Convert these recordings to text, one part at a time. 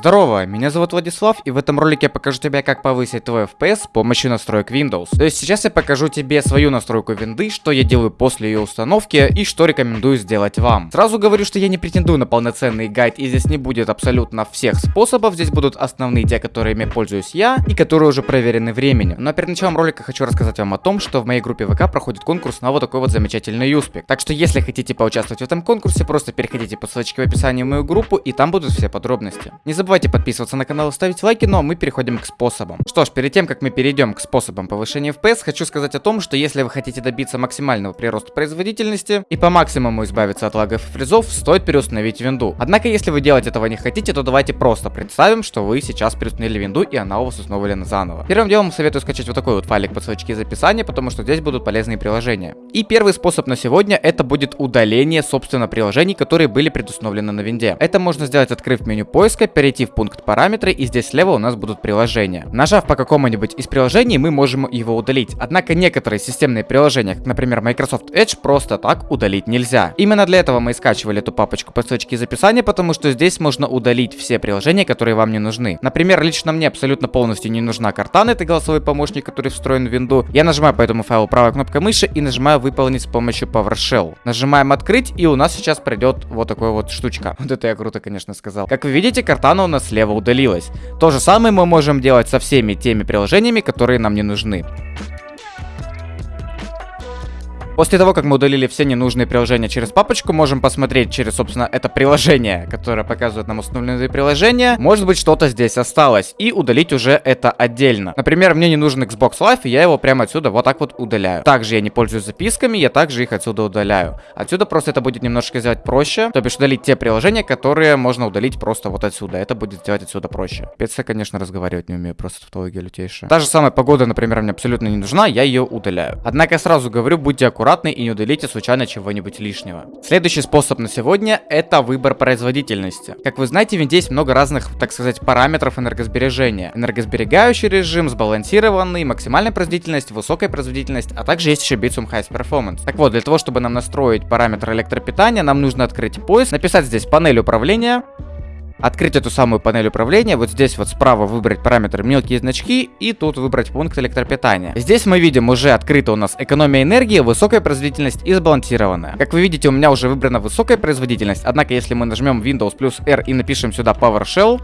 Здорово, меня зовут Владислав, и в этом ролике я покажу тебе, как повысить твой FPS с помощью настроек Windows. То есть сейчас я покажу тебе свою настройку винды, что я делаю после ее установки и что рекомендую сделать вам. Сразу говорю, что я не претендую на полноценный гайд, и здесь не будет абсолютно всех способов, здесь будут основные те, которыми пользуюсь я, и которые уже проверены временем. Но перед началом ролика хочу рассказать вам о том, что в моей группе ВК проходит конкурс на вот такой вот замечательный юспик. Так что если хотите поучаствовать в этом конкурсе, просто переходите по ссылочке в описании в мою группу, и там будут все подробности. Не забывайте подписываться на канал и ставить лайки, ну а мы переходим к способам. Что ж, перед тем, как мы перейдем к способам повышения FPS, хочу сказать о том, что если вы хотите добиться максимального прироста производительности и по максимуму избавиться от лагов и фризов, стоит переустановить винду. Однако, если вы делать этого не хотите, то давайте просто представим, что вы сейчас переустановили винду и она у вас установлена заново. Первым делом советую скачать вот такой вот файлик по ссылочке из описания, потому что здесь будут полезные приложения. И первый способ на сегодня это будет удаление, собственно, приложений, которые были предустановлены на винде. Это можно сделать, открыв меню поиска, перейти в пункт параметры и здесь слева у нас будут приложения. Нажав по какому-нибудь из приложений, мы можем его удалить. Однако некоторые системные приложения, как, например, Microsoft Edge, просто так удалить нельзя. Именно для этого мы и скачивали эту папочку по ссылочке из описания, потому что здесь можно удалить все приложения, которые вам не нужны. Например, лично мне абсолютно полностью не нужна Cortana, это голосовой помощник, который встроен в винду. Я нажимаю по этому файлу правой кнопкой мыши и нажимаю выполнить с помощью PowerShell. Нажимаем открыть и у нас сейчас придет вот такой вот штучка. Вот это я круто, конечно, сказал. Как вы видите, Cortana у нас слева удалилось. То же самое мы можем делать со всеми теми приложениями, которые нам не нужны. После того, как мы удалили все ненужные приложения через папочку, можем посмотреть через, собственно, это приложение, которое показывает нам установленные приложения. Может быть, что-то здесь осталось. И удалить уже это отдельно. Например, мне не нужен Xbox Live, и я его прямо отсюда вот так вот удаляю. Также я не пользуюсь записками, я также их отсюда удаляю. Отсюда просто это будет немножко сделать проще. То бишь удалить те приложения, которые можно удалить просто вот отсюда. Это будет сделать отсюда проще. Пец конечно, разговаривать не умею, просто тавтология лютейшая. Та же самая погода, например, мне абсолютно не нужна, я ее удаляю. Однако сразу говорю, будьте аккуратны аккуратны и не удалите случайно чего-нибудь лишнего. Следующий способ на сегодня это выбор производительности. Как вы знаете, в винде есть много разных, так сказать, параметров энергосбережения. Энергосберегающий режим, сбалансированный, максимальная производительность, высокая производительность, а также есть еще Bitsum Highest Performance. Так вот, для того, чтобы нам настроить параметр электропитания, нам нужно открыть поиск, написать здесь панель управления, открыть эту самую панель управления, вот здесь вот справа выбрать параметры мелкие значки и тут выбрать пункт электропитания. Здесь мы видим уже открыто у нас экономия энергии, высокая производительность и сбалансированная. Как вы видите, у меня уже выбрана высокая производительность, однако если мы нажмем Windows плюс R и напишем сюда PowerShell,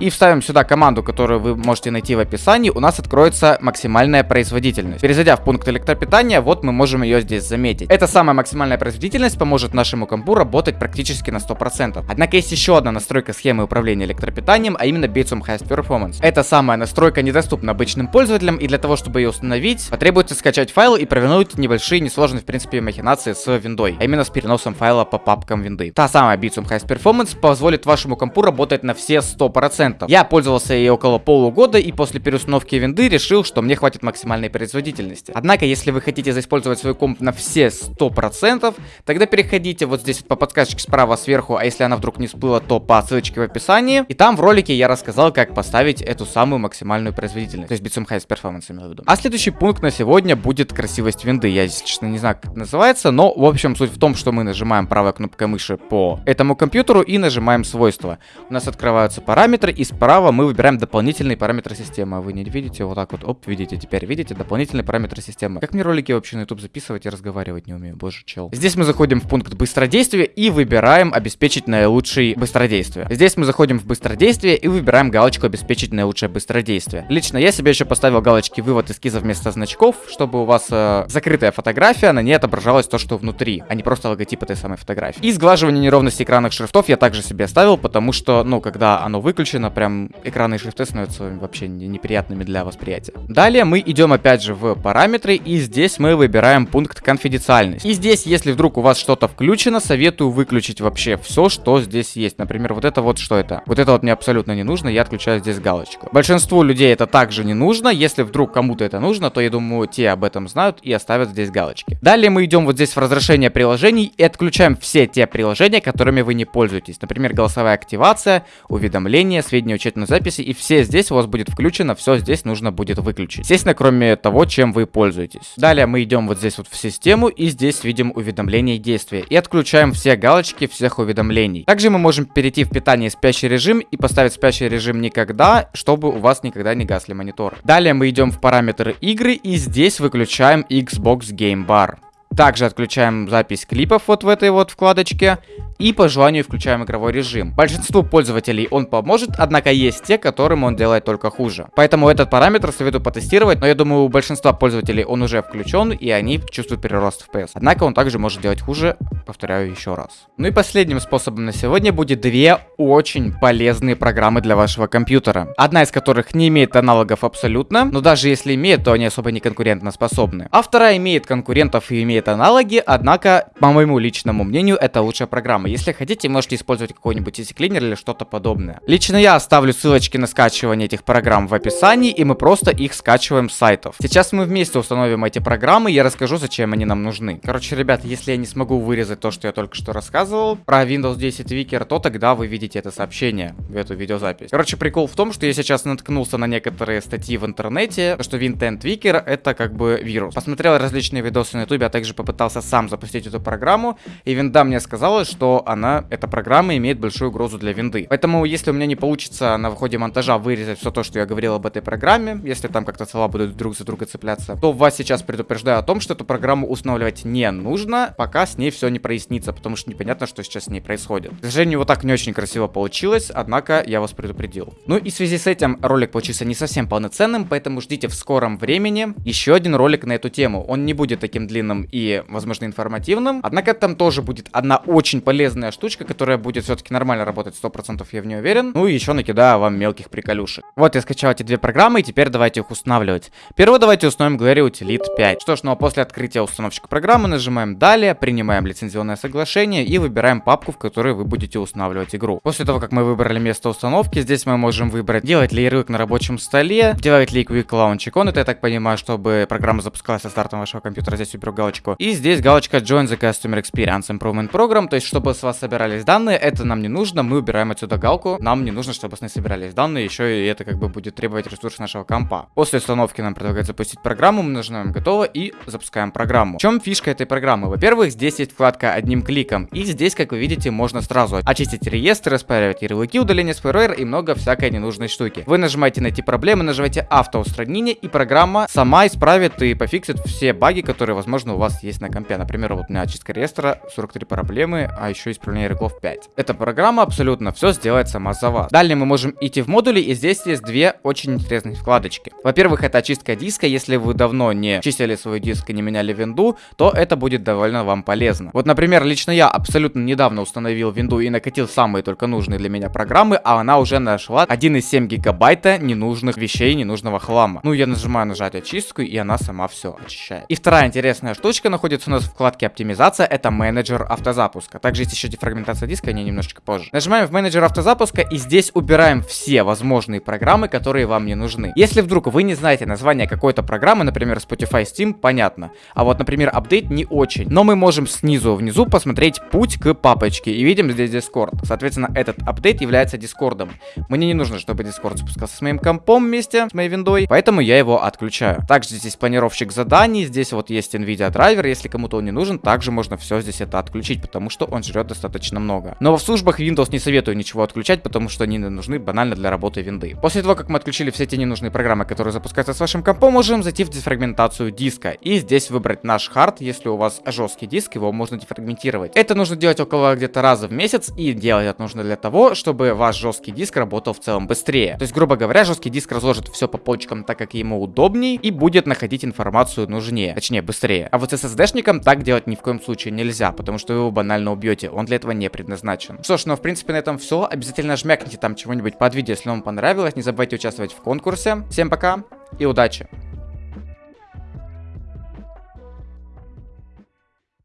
и вставим сюда команду, которую вы можете найти в описании, у нас откроется максимальная производительность. Перезайдя в пункт электропитания, вот мы можем ее здесь заметить. Эта самая максимальная производительность поможет нашему компу работать практически на 100%. Однако есть еще одна настройка схемы управления электропитанием, а именно Bitsum Highest Performance. Эта самая настройка недоступна обычным пользователям, и для того, чтобы ее установить, потребуется скачать файл и провернуть небольшие, несложные в принципе махинации с виндой, а именно с переносом файла по папкам винды. Та самая Bitsum Highest Performance позволит вашему компу работать на все 100%. 100%. Я пользовался ей около полугода и после переустановки винды решил, что мне хватит максимальной производительности. Однако, если вы хотите заиспользовать свой комп на все 100%, тогда переходите вот здесь по подсказочке справа сверху, а если она вдруг не всплыла, то по ссылочке в описании. И там в ролике я рассказал, как поставить эту самую максимальную производительность. То есть Bitsum Highest Performance имею в виду. А следующий пункт на сегодня будет красивость винды. Я, если честно, не знаю, как это называется, но, в общем, суть в том, что мы нажимаем правой кнопкой мыши по этому компьютеру и нажимаем свойства. У нас открываются параметры, и справа мы выбираем дополнительные параметры системы. Вы не видите, вот так вот, оп, видите, теперь видите, дополнительные параметры системы. Как мне ролики вообще на YouTube записывать и разговаривать не умею, боже, чел. Здесь мы заходим в пункт быстродействия и выбираем обеспечить наилучший быстродействие. Здесь мы заходим в быстродействие и выбираем галочку обеспечить наилучшее быстродействие. Лично я себе еще поставил галочки вывод эскиза вместо значков, чтобы у вас э, закрытая фотография, на ней отображалось то, что внутри, а не просто логотип этой самой фотографии. И сглаживание неровности экранных шрифтов я также себе оставил, потому что, ну, когда оно выключено, прям экраны и шрифты становятся вообще неприятными для восприятия. Далее мы идем опять же в параметры, и здесь мы выбираем пункт конфиденциальность. И здесь, если вдруг у вас что-то включено, советую выключить вообще все, что здесь есть. Например, вот это вот что это? Вот это вот мне абсолютно не нужно, я отключаю здесь галочку. Большинству людей это также не нужно, если вдруг кому-то это нужно, то я думаю, те об этом знают и оставят здесь галочки. Далее мы идем вот здесь в разрешение приложений и отключаем все те приложения, которыми вы не пользуетесь. Например, голосовая активация, уведомления, сведения сведения учетной записи, и все здесь у вас будет включено, все здесь нужно будет выключить. Естественно, кроме того, чем вы пользуетесь. Далее мы идем вот здесь вот в систему, и здесь видим уведомления и действия. И отключаем все галочки всех уведомлений. Также мы можем перейти в питание спящий режим и поставить спящий режим никогда, чтобы у вас никогда не гасли монитор. Далее мы идем в параметры игры, и здесь выключаем Xbox Game Bar. Также отключаем запись клипов вот в этой вот вкладочке. И по желанию включаем игровой режим. Большинству пользователей он поможет, однако есть те, которым он делает только хуже. Поэтому этот параметр советую потестировать, но я думаю у большинства пользователей он уже включен и они чувствуют прирост FPS. Однако он также может делать хуже, повторяю еще раз. Ну и последним способом на сегодня будет две очень полезные программы для вашего компьютера. Одна из которых не имеет аналогов абсолютно, но даже если имеет, то они особо не конкурентно способны. А вторая имеет конкурентов и имеет аналоги, однако, по моему личному мнению, это лучшая программа. Если хотите, можете использовать какой-нибудь easy cleaner или что-то подобное. Лично я оставлю ссылочки на скачивание этих программ в описании, и мы просто их скачиваем с сайтов. Сейчас мы вместе установим эти программы, я расскажу, зачем они нам нужны. Короче, ребят, если я не смогу вырезать то, что я только что рассказывал про Windows 10 Wiki, то тогда вы видите это сообщение в эту видеозапись. Короче, прикол в том, что я сейчас наткнулся на некоторые статьи в интернете, что Wintent Wiki это как бы вирус. Посмотрел различные видосы на YouTube, а также попытался сам запустить эту программу, и винда мне сказала, что она, эта программа имеет большую угрозу для винды. Поэтому, если у меня не получится на выходе монтажа вырезать все то, что я говорил об этой программе, если там как-то слова будут друг за друга цепляться, то вас сейчас предупреждаю о том, что эту программу устанавливать не нужно, пока с ней все не прояснится, потому что непонятно, что сейчас с ней происходит. К сожалению, вот так не очень красиво получилось, однако я вас предупредил. Ну и в связи с этим ролик получился не совсем полноценным, поэтому ждите в скором времени еще один ролик на эту тему. Он не будет таким длинным и, возможно, информативным, однако там тоже будет одна очень полезная штучка, которая будет все-таки нормально работать, 100% я в ней уверен. Ну и еще накидаю вам мелких приколюшек. Вот я скачал эти две программы, и теперь давайте их устанавливать. Первое давайте установим Glary Utility 5. Что ж, ну а после открытия установщика программы нажимаем «Далее», принимаем лицензионное соглашение и выбираем папку, в которой вы будете устанавливать игру. После того, как мы выбрали место установки, здесь мы можем выбрать, делать ли ярлык на рабочем столе, делать ли Quick Launch икон, это я так понимаю, чтобы программа запускалась со стартом вашего компьютера, здесь выберу галочку. И здесь галочка Join the Customer Experience Improvement Program, то есть чтобы с вас собирались данные, это нам не нужно, мы убираем отсюда галку, нам не нужно, чтобы с ней собирались данные, еще и это как бы будет требовать ресурс нашего компа. После установки нам предлагают запустить программу, мы нажимаем готово и запускаем программу. В чем фишка этой программы? Во-первых, здесь есть вкладка одним кликом, и здесь, как вы видите, можно сразу очистить реестры, распаривать ярлыки, удаление спойлер и много всякой ненужной штуки. Вы нажимаете найти проблемы, нажимаете автоустранение, и программа сама исправит и пофиксит все баги, которые, возможно, у вас есть на компе. Например, вот у меня очистка реестра, 43 проблемы, а еще исправление игроков 5. Эта программа абсолютно все сделает сама за вас. Далее мы можем идти в модули, и здесь есть две очень интересные вкладочки. Во-первых, это очистка диска. Если вы давно не чистили свой диск и не меняли винду, то это будет довольно вам полезно. Вот, например, лично я абсолютно недавно установил винду и накатил самые только нужные для меня программы, а она уже нашла 1,7 гигабайта ненужных вещей, ненужного хлама. Ну, я нажимаю нажать очистку, и она сама все очищает. И вторая интересная штучка находится у нас в вкладке оптимизация, это менеджер автозапуска. Также есть еще дефрагментация фрагментация диска, не немножечко позже. Нажимаем в менеджер автозапуска и здесь убираем все возможные программы, которые вам не нужны. Если вдруг вы не знаете название какой-то программы, например, Spotify, Steam, понятно. А вот, например, апдейт не очень. Но мы можем снизу внизу посмотреть путь к папочке и видим здесь Discord. Соответственно, этот апдейт является Дискордом. Мне не нужно, чтобы Discord спускался с моим компом вместе с моей виндой, поэтому я его отключаю. Также здесь планировщик заданий, здесь вот есть NVIDIA драйвер, если кому-то он не нужен, также можно все здесь это отключить, потому что он жрет достаточно много. Но в службах Windows не советую ничего отключать, потому что они нужны банально для работы винды. После того, как мы отключили все те ненужные программы, которые запускаются с вашим компом, можем зайти в дефрагментацию диска. И здесь выбрать наш хард, если у вас жесткий диск, его можно дефрагментировать. Это нужно делать около где-то раза в месяц, и делать это нужно для того, чтобы ваш жесткий диск работал в целом быстрее. То есть, грубо говоря, жесткий диск разложит все по полочкам так, как ему удобней, и будет находить информацию нужнее, точнее быстрее. А вот с SSD-шником так делать ни в коем случае нельзя, потому что вы его банально убьете, он для этого не предназначен. Что ж, ну в принципе на этом все. Обязательно жмякните там чего-нибудь под видео, если вам понравилось. Не забывайте участвовать в конкурсе. Всем пока и удачи!